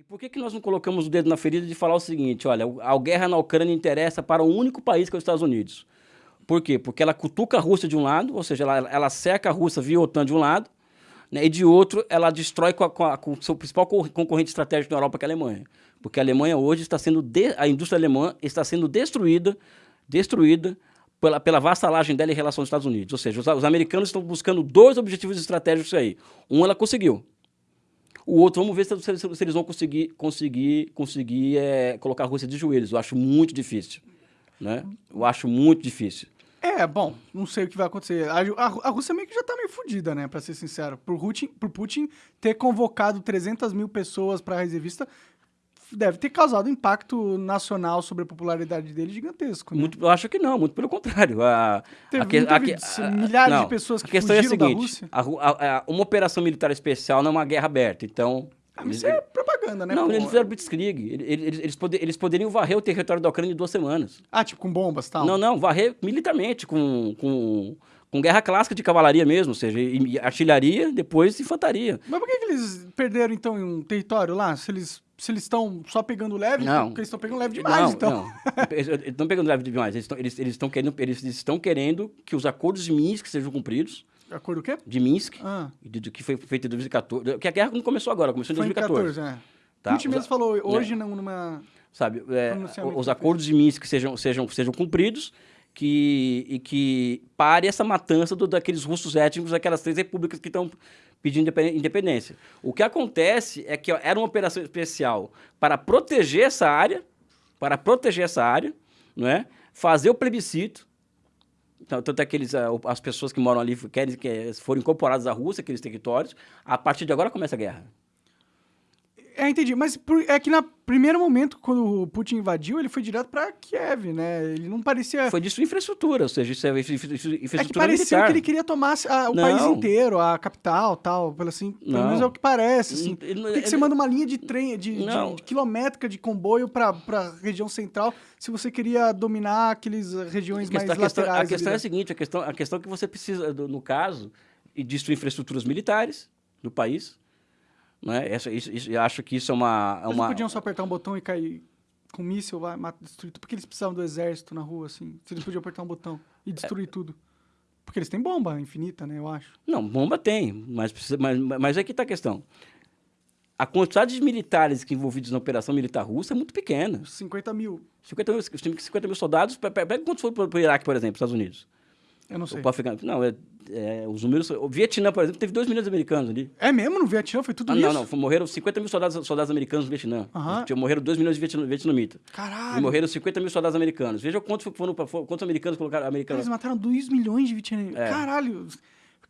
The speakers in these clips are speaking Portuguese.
E por que, que nós não colocamos o dedo na ferida de falar o seguinte, olha, a guerra na Ucrânia interessa para o único país que é os Estados Unidos. Por quê? Porque ela cutuca a Rússia de um lado, ou seja, ela, ela cerca a Rússia via OTAN de um lado, né, e de outro ela destrói com, a, com, a, com o seu principal concorrente estratégico na Europa, que é a Alemanha. Porque a Alemanha hoje está sendo, de, a indústria alemã está sendo destruída, destruída pela, pela vassalagem dela em relação aos Estados Unidos. Ou seja, os, os americanos estão buscando dois objetivos estratégicos aí. Um ela conseguiu, o outro, vamos ver se, se, se eles vão conseguir, conseguir, conseguir é, colocar a Rússia de joelhos. Eu acho muito difícil. Né? Eu acho muito difícil. É, bom, não sei o que vai acontecer. A, a, a Rússia meio que já tá meio fodida, né, pra ser sincero. Por Putin, Putin ter convocado 300 mil pessoas pra reservista deve ter causado impacto nacional sobre a popularidade dele gigantesco. Né? Muito, eu acho que não, muito pelo contrário. A, teve, a, teve a, milhares não, de pessoas que a questão é a seguinte, uma operação militar especial não é uma guerra aberta, então... Ah, eles, é propaganda, né? Não, pô? eles fizeram blitzkrieg. Eles, eles, eles, poder, eles poderiam varrer o território da Ucrânia em duas semanas. Ah, tipo com bombas e tal? Não, não, varrer militarmente, com... com com guerra clássica de cavalaria mesmo, ou seja, artilharia, depois infantaria. Mas por que, que eles perderam, então, um território lá? Se eles se eles estão só pegando leve, não. porque eles estão pegando leve demais, não, então. Não, eles estão pegando leve demais. Eles estão eles, eles querendo, eles estão querendo que os acordos de Minsk sejam cumpridos. Acordo o quê? De Minsk, ah. de, de, que foi feito em 2014. Que a guerra não começou agora, começou em foi 2014. Em 14, é. Tá? Putin mesmo falou hoje é. numa... Sabe, é, os acordos de Minsk sejam, sejam, sejam cumpridos que, e que pare essa matança do, daqueles russos étnicos, daquelas três repúblicas que estão pedindo independência. O que acontece é que era uma operação especial para proteger essa área, para proteger essa área, não é? fazer o plebiscito, então, tanto é que eles, as pessoas que moram ali querem que foram incorporadas à Rússia, aqueles territórios, a partir de agora começa a guerra. É, entendi. Mas por, é que no primeiro momento, quando o Putin invadiu, ele foi direto para Kiev, né? Ele não parecia... Foi disso infraestrutura, ou seja, isso é infraestrutura É que parecia militar. que ele queria tomar a, o não. país inteiro, a capital, tal, pelo assim. Pelo não. menos é o que parece, assim. Ele, Por que, que você manda uma linha de trem, de, de, de quilométrica de comboio para a região central, se você queria dominar aquelas regiões questão, mais a questão, laterais? A questão é a seguinte, a questão, a questão é que você precisa, no caso, destruir infraestruturas militares do país, né? Essa, isso, isso, eu acho que isso é uma... É eles uma... podiam só apertar um botão e cair com um míssil, vai, mata, destruir tudo. Por que eles precisavam do exército na rua, assim? Se eles podiam apertar um botão e destruir é. tudo. Porque eles têm bomba infinita, né, eu acho. Não, bomba tem, mas, precisa, mas, mas é que está a questão. A quantidade de militares que envolvidos na operação militar russa é muito pequena. 50 mil. 50 mil, 50 mil soldados. Pega quantos foram para o Iraque, por exemplo, Estados Unidos? Eu não sei. Não, é, é, os números... O Vietnã, por exemplo, teve 2 milhões de americanos ali. É mesmo? No Vietnã foi tudo ah, isso? Não, não. Morreram 50 mil soldados, soldados americanos no Vietnã. Uhum. Morreram 2 milhões de vietnamitas. Caralho! E morreram 50 mil soldados americanos. Veja quantos, foram, quantos americanos colocaram... Americanos. Eles mataram 2 milhões de vietnamitas. É. Caralho!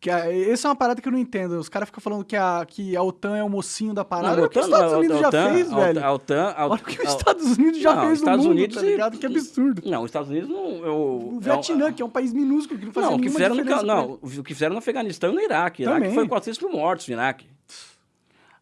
Que a, essa é uma parada que eu não entendo. Os caras ficam falando que a, que a OTAN é o mocinho da parada. Não, o que os Estados Unidos já fez, velho. A OTAN, Olha o que os Estados Unidos já não, fez Estados no mundo, Unidos tá ligado? Que absurdo. Não, os Estados Unidos não... Eu, o Vietnã, é, que é um país minúsculo, que não faz que fizeram no, Não, o que fizeram no Afeganistão e no Iraque. Também. Iraque foi 400 mil mortos no Iraque.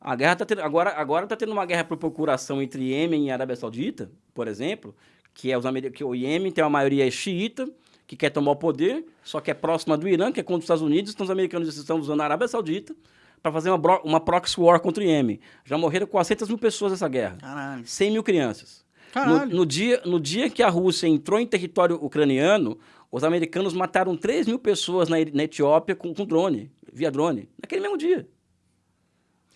A guerra tá tendo, agora agora está tendo uma guerra por procuração entre Iêmen e Arábia Saudita, por exemplo, que, é os, que o Iêmen tem uma maioria xiita, que quer tomar o poder, só que é próxima do Irã, que é contra os Estados Unidos, então os americanos estão usando a Arábia Saudita para fazer uma, uma proxy war contra o Iêmen. Já morreram 400 mil pessoas nessa guerra. Caralho. 100 mil crianças. No, no, dia, no dia que a Rússia entrou em território ucraniano, os americanos mataram 3 mil pessoas na, na Etiópia com, com drone, via drone, naquele mesmo dia.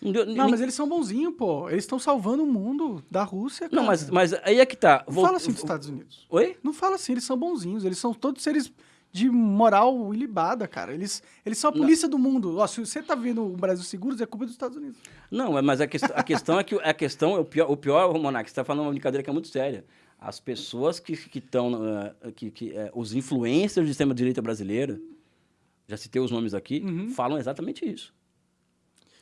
Não, mas eles são bonzinhos, pô. Eles estão salvando o mundo da Rússia, cara. Não, mas, mas aí é que tá. Não fala assim dos Estados Unidos. Oi? Não fala assim, eles são bonzinhos. Eles são todos seres de moral ilibada, cara. Eles, eles são a polícia não. do mundo. Ó, se você tá vendo o Brasil seguro, é culpa dos Estados Unidos. Não, mas a, que, a questão é que a questão, o pior, o pior Monark, você tá falando uma brincadeira que é muito séria. As pessoas que estão, uh, que, que, uh, os influencers do sistema de direita brasileiro, já citei os nomes aqui, uhum. falam exatamente isso.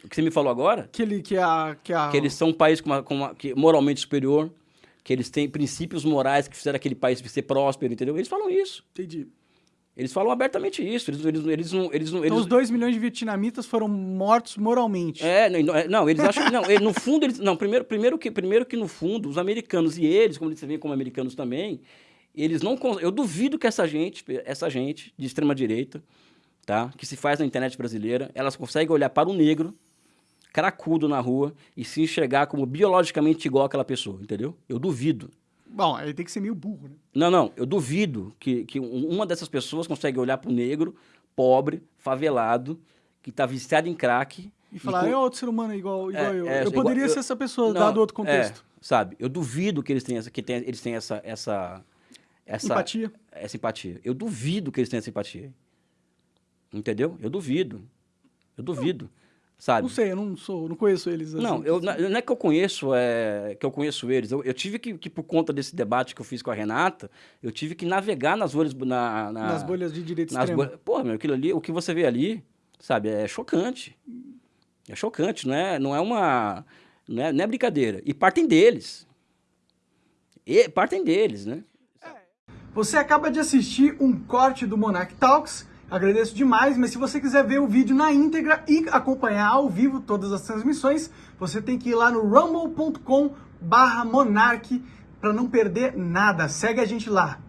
O que você me falou agora? Que, ele, que, a, que, a... que eles são um país com uma, com uma, que, moralmente superior, que eles têm princípios morais que fizeram aquele país ser próspero, entendeu? Eles falam isso. Entendi. Eles falam abertamente isso. Eles, eles, eles não. Eles, então, eles... os dois milhões de vietnamitas foram mortos moralmente. É, não, é, não eles acham que. Não, no fundo, eles. Não, primeiro, primeiro, que, primeiro que no fundo, os americanos e eles, como eles veem como americanos também, eles não. Eu duvido que essa gente, essa gente de extrema-direita, tá? Que se faz na internet brasileira, elas conseguem olhar para o negro cracudo na rua e se enxergar como biologicamente igual àquela pessoa, entendeu? Eu duvido. Bom, aí tem que ser meio burro, né? Não, não, eu duvido que, que uma dessas pessoas consegue olhar para o negro, pobre, favelado, que está viciado em crack. E falar, e é outro ser humano igual, igual É, eu. é, eu igual- poderia eu- ser essa pessoa, Não, dado outro contexto. é, sabe? Eu duvido que eles tenham essa, que tenha- eles tenham essa, essa, essa Empatia. essa empatia. Eu duvido que eles tenham essa empatia. Entendeu? Eu duvido. Eu duvido. Sabe? Não sei, eu não sou, não conheço eles. assim. Não, eu, na- não é que eu conheço, é, que eu conheço eles. Eu, eu tive que, que, por conta desse debate que eu fiz com a Renata, eu tive que navegar nas bolhas, na, na- Nas bolhas de direita nas extrema. bolhas. Porra, meu, aquilo ali, o que você vê ali, sabe, é chocante. É chocante, não é, não é uma, não é, não é brincadeira. E partem deles. E partem deles, né? Você acaba de assistir um corte do Monarch Talks. Agradeço demais, mas se você quiser ver o vídeo na íntegra e acompanhar ao vivo todas as transmissões, você tem que ir lá no rumble.com barra monarch para não perder nada. Segue a gente lá.